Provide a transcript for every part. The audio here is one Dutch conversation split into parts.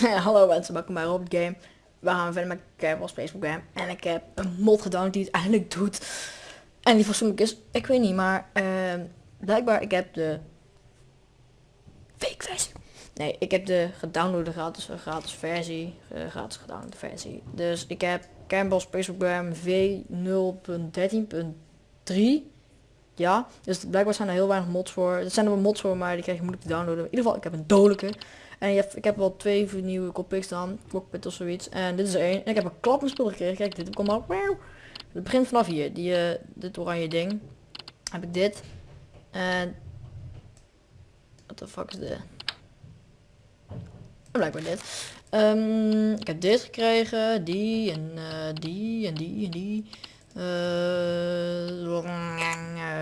Hallo mensen, welkom bij Robert Game. We gaan verder met Cable Facebook Game. En ik heb een mod gedownload die het eigenlijk doet. En die fatsoenlijk is, ik weet niet, maar ehm, blijkbaar ik heb de fake versie. Nee, ik heb de gedownloade gratis, gratis versie, eh, gratis gedownloade versie. Dus ik heb Campbell's Facebook Game V0.13.3. Ja, dus blijkbaar zijn er heel weinig mods voor. Er zijn er wel mods voor, maar die krijg je moeilijk te downloaden. In ieder geval, ik heb een dodelijke. En je ik heb wel twee nieuwe copics dan, cockpit of zoiets. En dit is er één. Ik heb een klap spul gekregen. Kijk, dit komt al. Het begint vanaf hier. Die, uh, dit oranje ding. Heb ik dit. En... What the fuck is dit? Blijkbaar dit. Um, ik heb dit gekregen. Die en uh, die en die en die. Uh,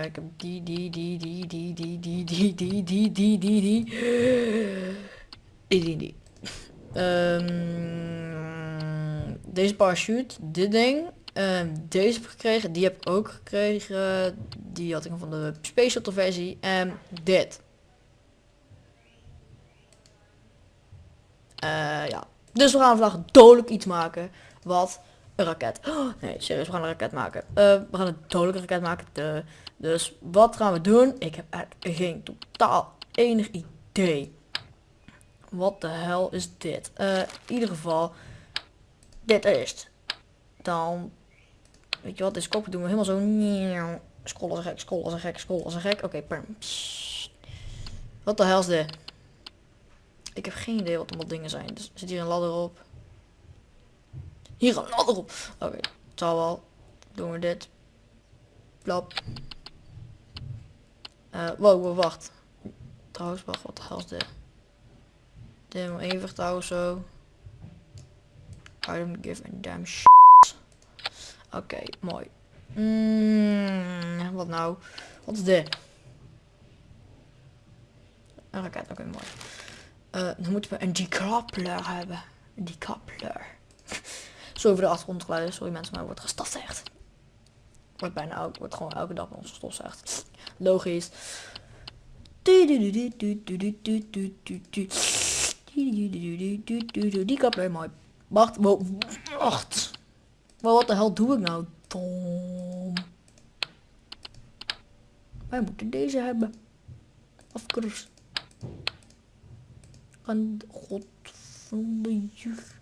ik heb die, die, die, die, die, die, die, die, die, die, die, die. Die. Um, deze parachute, dit ding. Um, deze heb ik gekregen, die heb ik ook gekregen. Die had ik van de Space Shuttle versie. En dit. Uh, ja. Dus we gaan vandaag dodelijk iets maken. Wat een raket. Oh, nee, serieus, we gaan een raket maken. Uh, we gaan een dodelijke raket maken. Dus wat gaan we doen? Ik heb echt geen totaal enig idee. Wat de hel is dit? Uh, in ieder geval, dit is Dan, weet je wat, deze kop doen we helemaal zo. Scrollen als een gek, scrollen als een gek, scrollen als een gek. Oké, okay, Wat de hel is dit? Ik heb geen idee wat allemaal dingen zijn. Dus zit hier een ladder op. Hier een ladder op. Oké, okay, het zal wel. Doen we dit. Plop. Uh, wow, wow, wacht. Trouwens, wacht, wat de hel is dit? Even vertrouwen zo. I don't give a damn shit. Oké, mooi. Mm, wat nou? Wat is dit? Een raket, oké, mooi. Uh, dan moeten we een decoupler hebben. Een decoupler. zo over de achtergrondgeluiden. Sorry mensen, maar wordt gestofzegd. Wordt bijna ook, wordt gewoon elke dag bij ons gestofzegd. Logisch. Die kapler mooi. Wacht, wacht. Maar wat de hel doe ik nou? Tom. Wij moeten deze hebben. Of course. Kan god van de juf.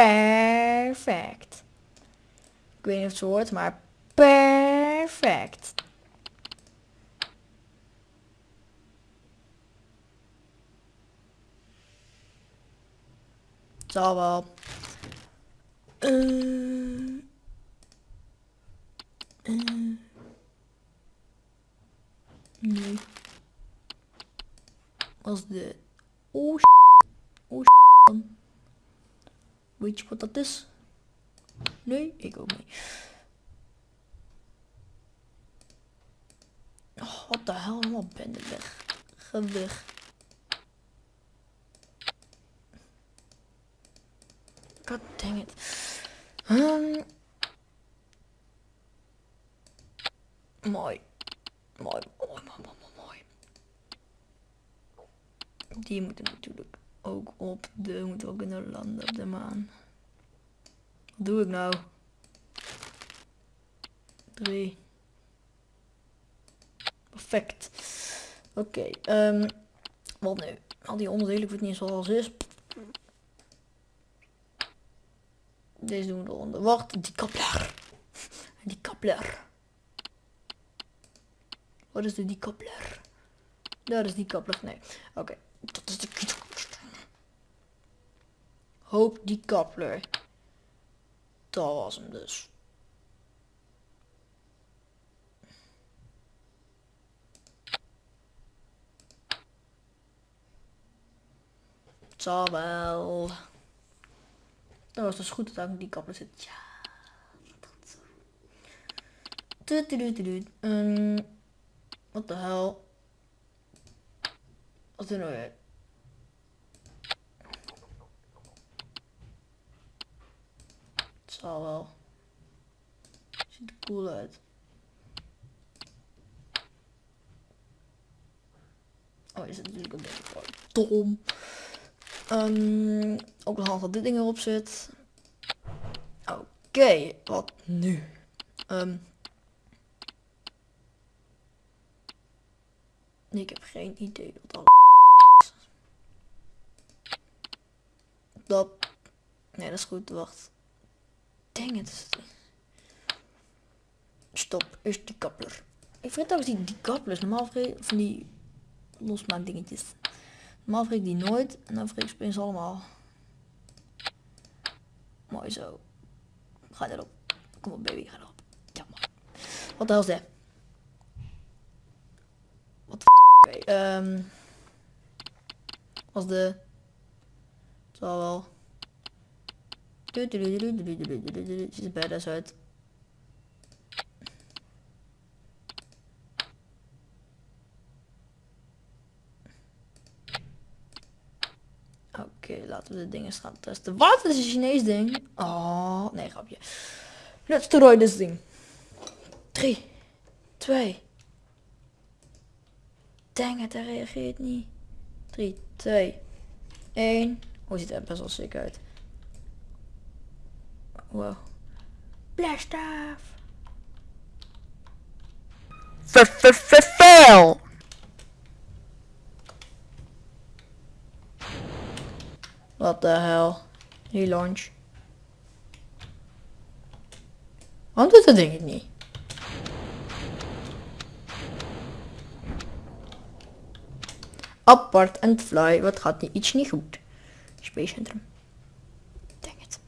Perfect. Ik weet niet of het hoort, maar perfect. Zal wel. Uh, uh, nee. Als de... Oh, oh, Weet je wat dat is? Nee, ik ook niet. Oh, wat de hel, helemaal ben ik weg. Ga weg. God dang it. Um, mooi. Mooi, mooi, mooi, mooi, mooi. Die moeten natuurlijk ook op de, moet ook kunnen landen op de maan. Wat doe ik nou? 3. Perfect. Oké, um, wat nu? Al die onderdelen, ik niet zoals is. Deze doen we eronder. Wacht, die kapler. Die kapler. Wat is de die kapler? Dat is die kapler. Nee. Oké, dat is de Hoop die kapler. Dat was hem dus. Het zal wel. Dat was dus goed dat ik die kapper zit. Ja, dat zo. Um, wat de hel? Wat doen we Zal wel. Ziet er cool uit. Oh, is het natuurlijk een beetje dom. Ehm, ook nog handig dat dit ding erop zit. Oké, wat nu? Ehm, ik heb geen idee wat al is. Dat... Nee, dat is goed. Wacht. Dang het. Stop. Is die kappler. Ik vergeet ook die, die kappers. Normaal vergeet van die losmaak dingetjes. Normaal vergeet ik die nooit. En dan vergeet ik opeens allemaal. Mooi zo. Ga erop. Kom op baby, ga erop. Ja man. Wat de hel is dit? Wat Oké, ehm. Als de... Het zal wel... Er badass uit. Oké, laten we de dingen gaan testen. Wat? Is een Chinees ding. Oh, nee, grapje. Let's try this ding. 3, 2. Dang het, hij reageert niet. 3, 2, 1. Oh, ziet er best wel sick uit. Wow. Blast off. Fail. Wat de hel. Die launch. Waarom doet dat ding het niet? Apart en fly. Wat gaat niet iets niet goed? Space Centrum. Dang het.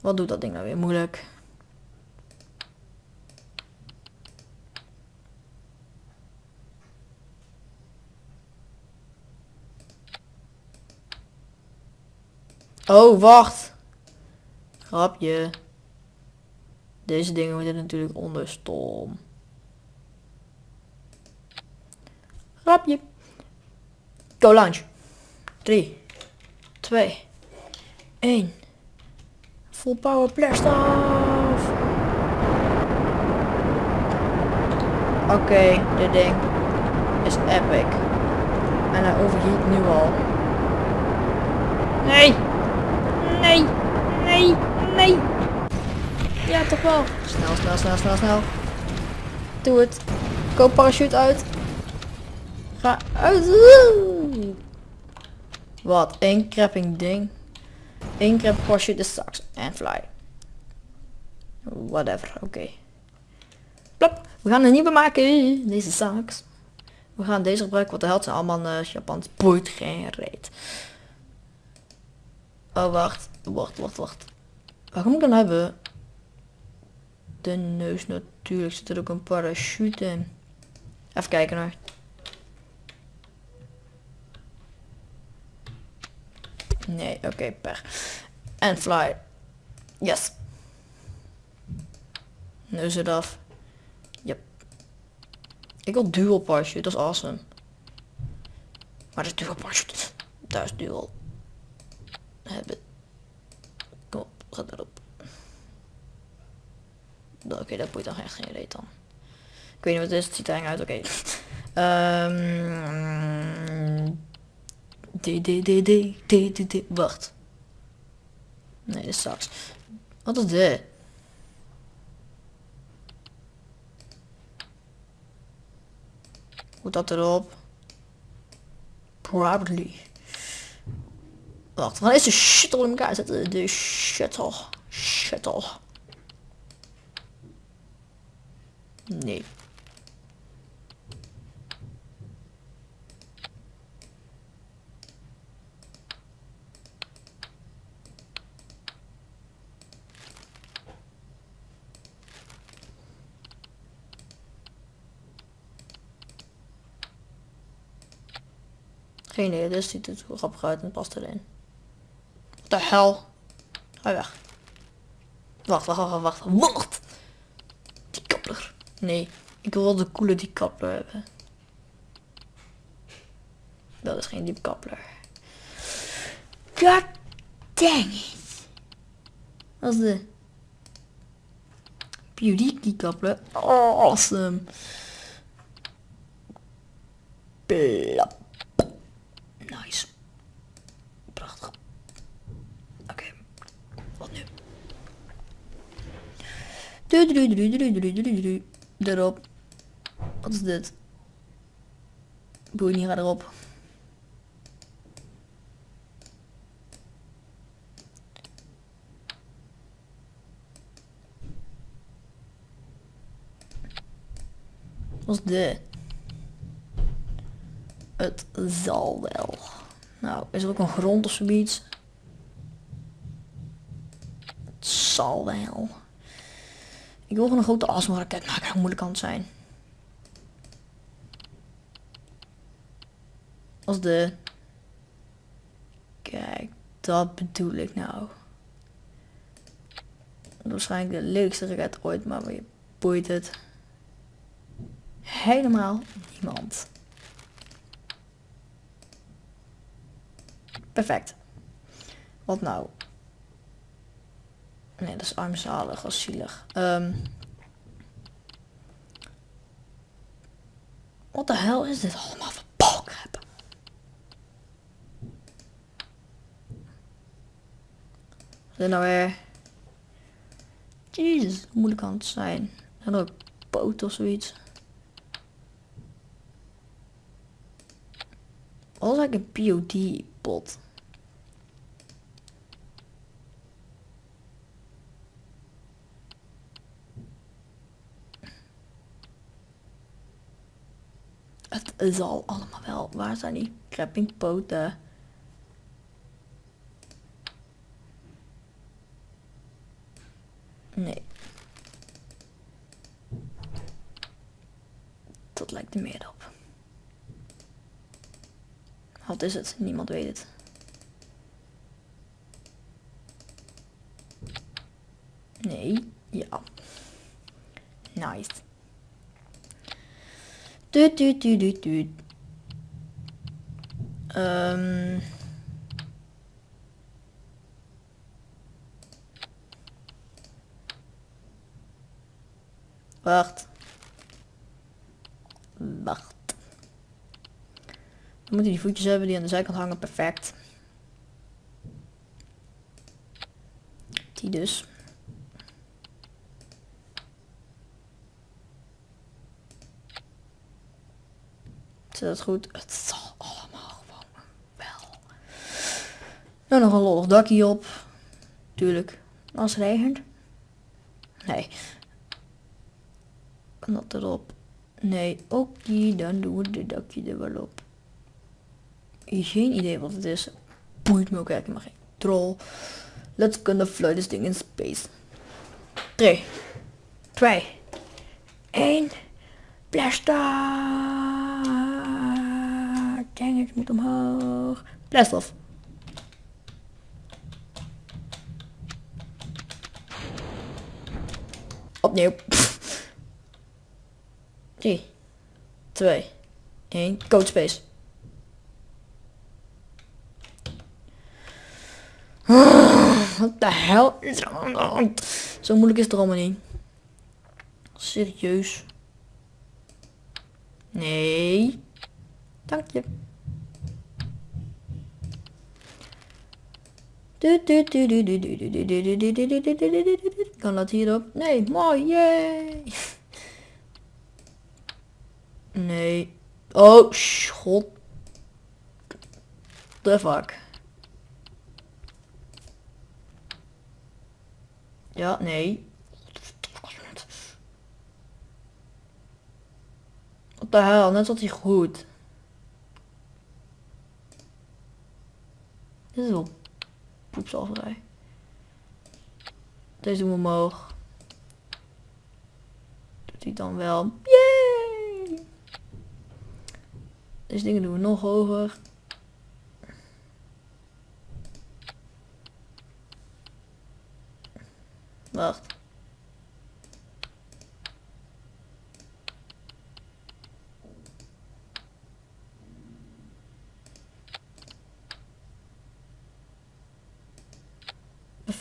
Wat doet dat ding nou weer moeilijk? Oh, wacht. Grapje. Deze dingen worden natuurlijk onder stom. Grapje. Go launch. 3, 2, 1. Full power blast off. Oké, dit ding is epic. En hij overheat nu al. Nee! Nee! Nee! Nee! Ja, toch wel. Snel, snel, snel, snel, snel. Doe het. Koop parachute uit. Ga uit. Wat? Eén crapping ding. Eén crap parachute sucks. En fly. Whatever, oké. Plop. We gaan een nieuwe maken. Deze sucks. We gaan deze gebruiken, wat de held zijn allemaal uh, Japans. Boeit geen reet. Oh, wacht. Wacht, wacht, wacht. Wat moet ik dan hebben? De neus natuurlijk. Zit er ook een parachute in. Even kijken naar. Nee, oké, okay, per. En fly. Yes. Neus eraf. Yep. Ik wil dual parachute, dat is awesome. Maar dat is dual parachute. Daar is dual hebben. Kom op, ga erop. Oké, okay, dat boeit dan echt geen reet dan. Ik weet niet wat het is, het ziet er eng uit, oké. Okay. Um, d, d, d, d, d, d, d, wacht. Nee, dit straks. Wat is dit? Hoe dat erop? Probably. Wacht, gaan eerst de shuttle in elkaar zetten. De shuttle. Shuttle. Nee. Geen idee, dus ziet het grappig uit en past erin de hel? Ga weg. Wacht, wacht, wacht, wacht. Wacht! Die kappler. Nee, ik wil de coole die kappler hebben. Dat is geen diep kappler. God dang it. Dat is de beauty. Oh, awesome. Erop. Wat is dit? Boeien, niet ga erop. Wat is dit? Het zal wel. Nou, is er ook een grond of zoiets? Het zal wel. Ik wil gewoon een grote asma-raket maken. Hoe moeilijk kan het zijn? Als de... Kijk, dat bedoel ik nou. Waarschijnlijk de leukste raket ooit, maar je boeit het helemaal niemand. Perfect. Wat nou? Nee, dat is armzalig, is zielig. Um, wat de hel is dit allemaal voor balkrap? Wat is nou weer? Jezus, moeilijk kan het zijn? En ook poot of zoiets. Wat is eigenlijk een POD-pot? Het zal allemaal wel. Waar zijn die crappingpoten? Nee. Dat lijkt er meer op. Wat is het? Niemand weet het. Nee. Ja. Nice. Um. Wacht. Wacht. We moeten die voetjes hebben die aan de zijkant hangen. Perfect. Die dus. Zit dat goed? Het zal allemaal gewoon wel. Nou, nog een lollig dakje op. Tuurlijk. Als het regent. Nee. Kan dat erop? Nee, oké, dan doen we dit dakje er wel op geen idee wat het is. Boeit me ook eigenlijk maar geen troll. Let's gonna fly this thing in space. 3, 2, 1. Blaster! Het moet omhoog. Blast off. Opnieuw. 3, 2, 1. Code space. Wat de hel is er aan de hand? Zo moeilijk is het er allemaal niet. Serieus. Nee. Dank je. Kan dat hierop? Nee, mooi, yay. Nee. Oh, schot. The fuck. Ja, nee. Wat de hel, net zat hij goed. Dit is wel poepsalverij. Deze doen we omhoog. Doet hij dan wel. Yay! Deze dingen doen we nog hoger. Wacht.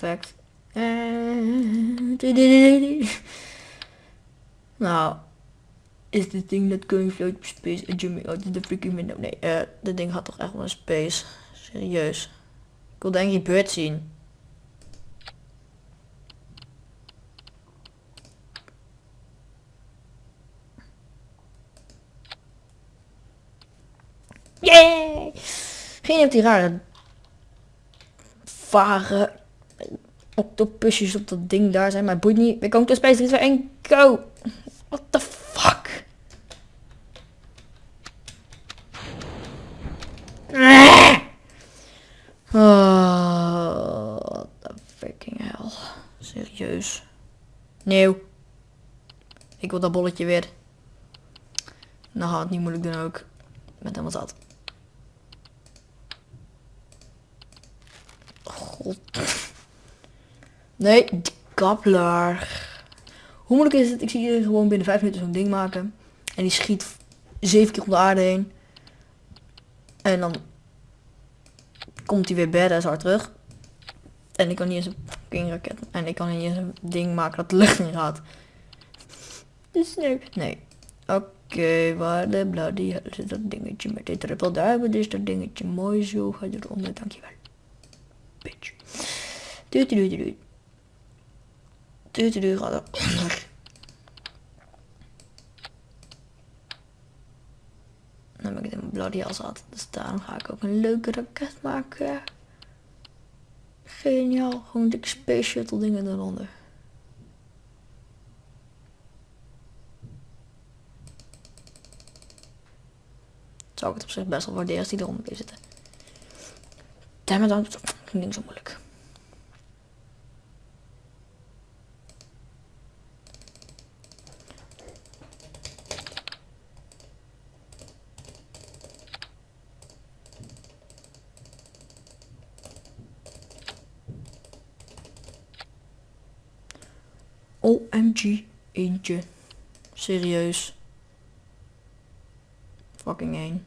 Nou, is dit ding dat going float space en Jimmy out in de freaking window? Nee, eh, dit ding gaat toch echt wel in space. Serieus. Ik wil de Angry Bird zien. Yay! Geen op die rare vage octopusjes op dat ding daar zijn, maar boeit niet. We komen to space 3, 2, 1, go! What the fuck? Oh, what the freaking hell. Serieus. Nieuw. Ik wil dat bolletje weer. Nou we het niet moeilijk doen ook. Ik ben helemaal zat. God. Nee, die kappelaar. Hoe moeilijk is het? Ik zie hier gewoon binnen 5 minuten zo'n ding maken. En die schiet 7 keer om de aarde heen. En dan komt hij weer badass hard terug. En ik kan niet eens een fucking raket. En ik kan niet eens een ding maken dat de lucht in gaat. Dus nee. Nee. Oké, waar de bloody hell zit dat dingetje met dit triple duimen. Dus dat dingetje mooi zo. Ga eronder, dankjewel. Bitch. Doei doei doei Doei doei gaat eronder. Dan ben ik het in bloody hell zat. Dus daarom ga ik ook een leuke raket maken. Geniaal. Gewoon dikke space shuttle dingen eronder. Zou ik het op zich best wel waarderen als die eronder zitten. Damn it, dan ging ding zo moeilijk. OMG, Serieus. Fucking één.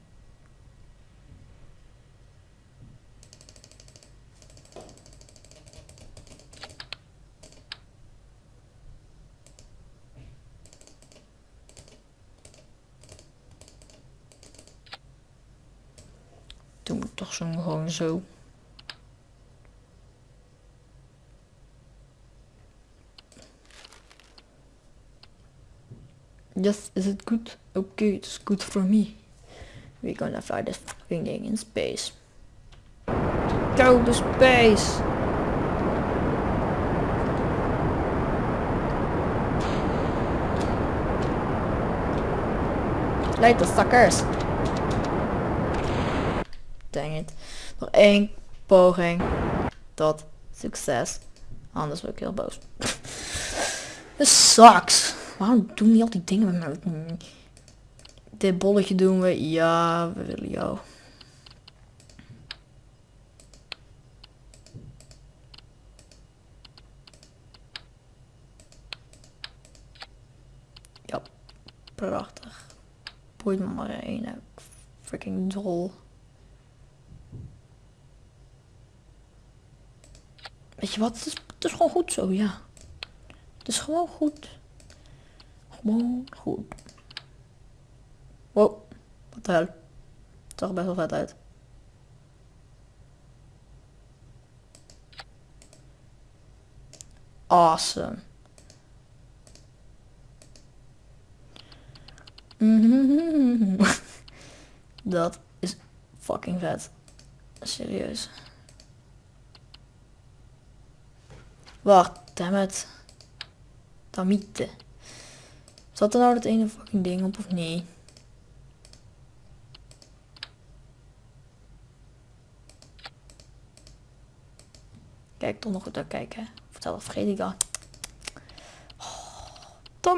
Ik toch zo gewoon zo. Yes, is it good? Okay, it's good for me. We're gonna fly this fucking thing in space. Go to space! Later, suckers! Dang it. Nog één poging tot succes. Anders word ik heel boos. This sucks. Waarom doen die al die dingen met me? Dit bolletje doen we. Ja, we willen jou. Ja, prachtig. Boeit me maar één. Freaking dol. Weet je wat? Het is, het is gewoon goed zo, ja. Het is gewoon goed. Gewoon goed. Wow, wat de hel. Het zag er best wel vet uit. Awesome. Dat is fucking vet. Serieus. Wacht, dammit. Damiete. Zat er nou dat ene fucking ding op of niet? Kijk, toch nog goed uitkijken. Vertel dat vergeet ik. Oh,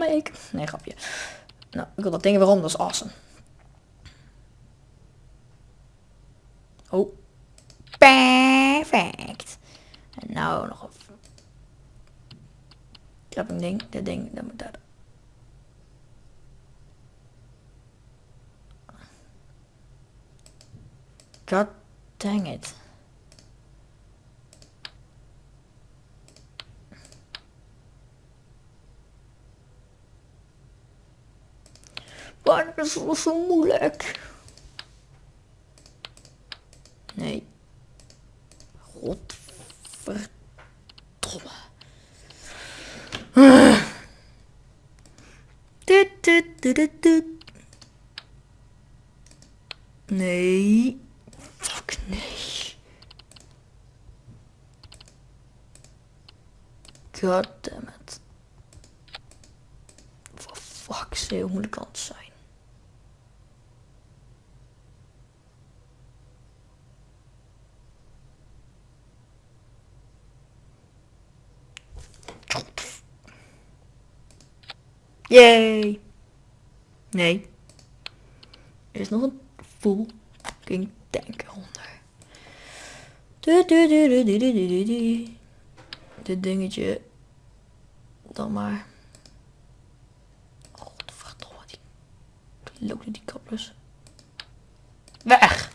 ik. Nee, grapje. Nou, ik wil dat ding weer om, dat is awesome. Oh. Perfect. En nou nog een... Een ding, dit ding, dat moet daar. God dang it. Waarom is het zo moeilijk? Nee. Godverdomme. Uh. Tut, tut, tut, nee. God damn it. For fuck's sake, moet de kant zijn? Yay! Nee. Er is nog een fucking tank onder. Du, du, du, Dit dingetje dan maar. Godverdomme, die, die loopt die kappers. Weg!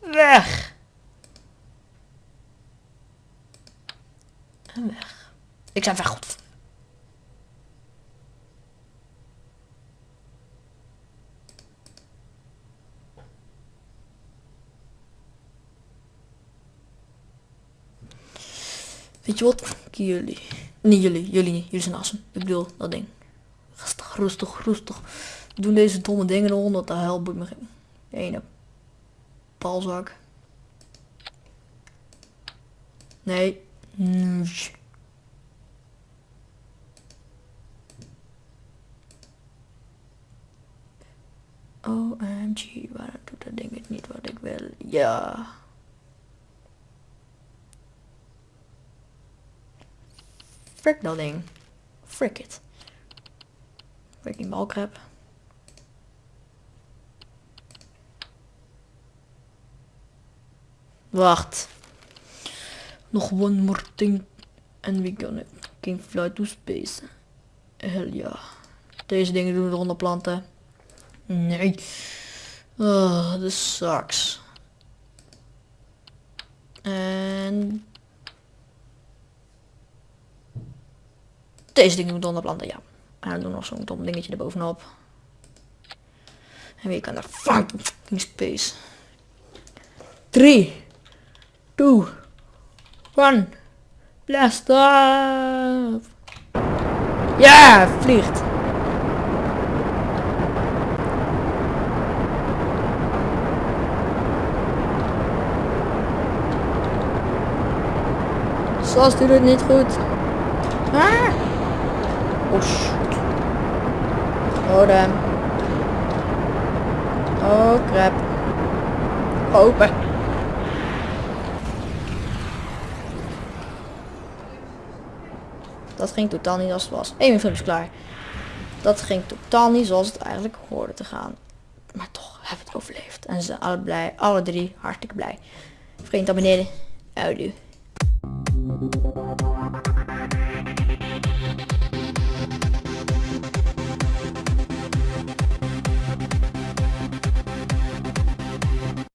Weg! En weg. Ik zei weg, god. Weet je wat? Jullie. Niet jullie, jullie niet. Jullie zijn assen. Ik bedoel, dat ding. Rustig, rustig, rustig. Doen deze domme dingen eronder, dat de hel boeit me geen. Ene. Palzak. Nee. Nee. OMG, waarom doet dat ding het niet wat ik wil? Ja. Frick dat ding. Frick it. Freaking balkrab. Wacht. Nog one more thing. And we gonna can fly to space. Hell ja. Deze dingen doen we eronder planten. Nee. Oh, this sucks. En... Deze we eronder planten, ja. En dan doen we nog zo'n dom dingetje erbovenop. En wie kan daar fucking space. 3, 2, 1, blast off. Ja, vliegt. Sas doet het niet goed. Ah. Oh. Oh. Oh crap. Open. Dat ging totaal niet als het was. Eén film is klaar. Dat ging totaal niet zoals het eigenlijk hoorde te gaan. Maar toch hebben we het overleefd. En ze zijn alle blij. Alle drie hartstikke blij. Vriend, abonneren. Houdoe.